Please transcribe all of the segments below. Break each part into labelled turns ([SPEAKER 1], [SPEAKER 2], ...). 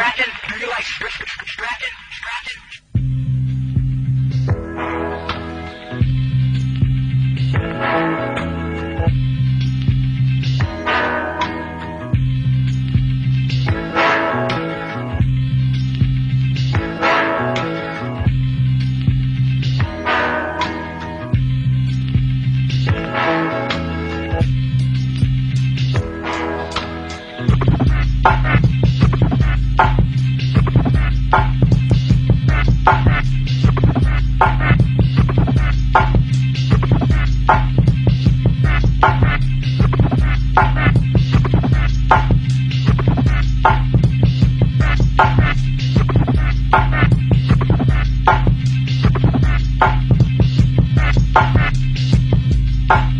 [SPEAKER 1] Stratton. Do you like Stratton? Stratton? Stratton? Bye.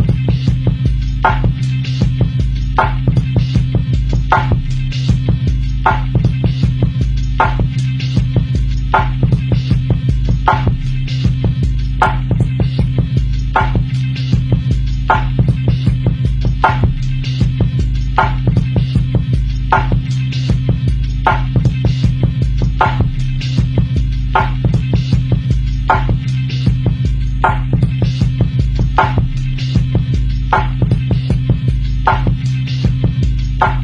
[SPEAKER 1] あ